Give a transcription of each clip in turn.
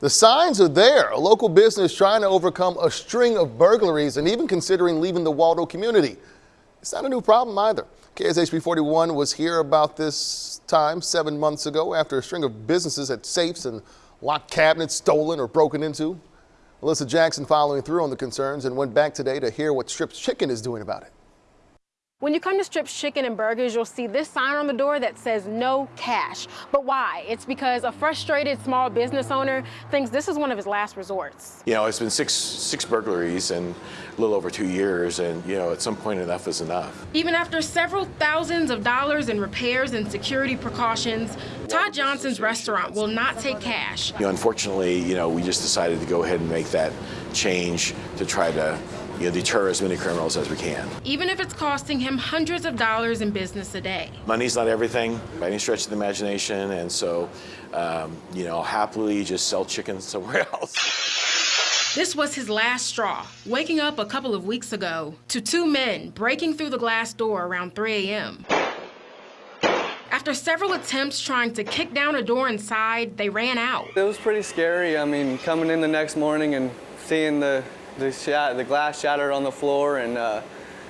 The signs are there. A local business trying to overcome a string of burglaries and even considering leaving the Waldo community. It's not a new problem either. KSHB 41 was here about this time seven months ago after a string of businesses had safes and locked cabinets stolen or broken into. Melissa Jackson following through on the concerns and went back today to hear what Strips Chicken is doing about it. When you come to Strips Chicken and Burgers, you'll see this sign on the door that says no cash. But why? It's because a frustrated small business owner thinks this is one of his last resorts. You know, it's been six six burglaries in a little over two years, and you know, at some point enough is enough. Even after several thousands of dollars in repairs and security precautions, Todd Johnson's restaurant will not take cash. You know, unfortunately, you know, we just decided to go ahead and make that change to try to you know, deter as many criminals as we can. Even if it's costing him hundreds of dollars in business a day. Money's not everything by any stretch of the imagination, and so, um, you know, happily just sell chicken somewhere else. This was his last straw, waking up a couple of weeks ago to two men breaking through the glass door around 3 a.m. After several attempts trying to kick down a door inside, they ran out. It was pretty scary. I mean, coming in the next morning and seeing the the, the glass shattered on the floor and uh,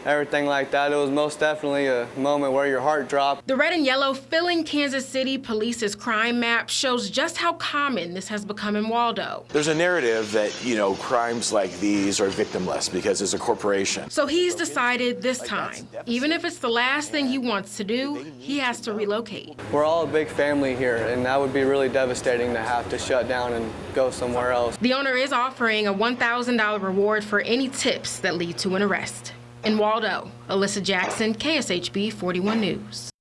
everything like that. It was most definitely a moment where your heart dropped. The red and yellow filling Kansas City Police's crime map shows just how common this has become in Waldo. There's a narrative that, you know, crimes like these are victimless because it's a corporation. So he's decided this time, even if it's the last thing he wants to do, he has to relocate. We're all a big family here, and that would be really devastating to have to shut down and go somewhere else. The owner is offering a $1,000 reward for any tips that lead to an arrest. In Waldo, Alyssa Jackson, KSHB 41 News.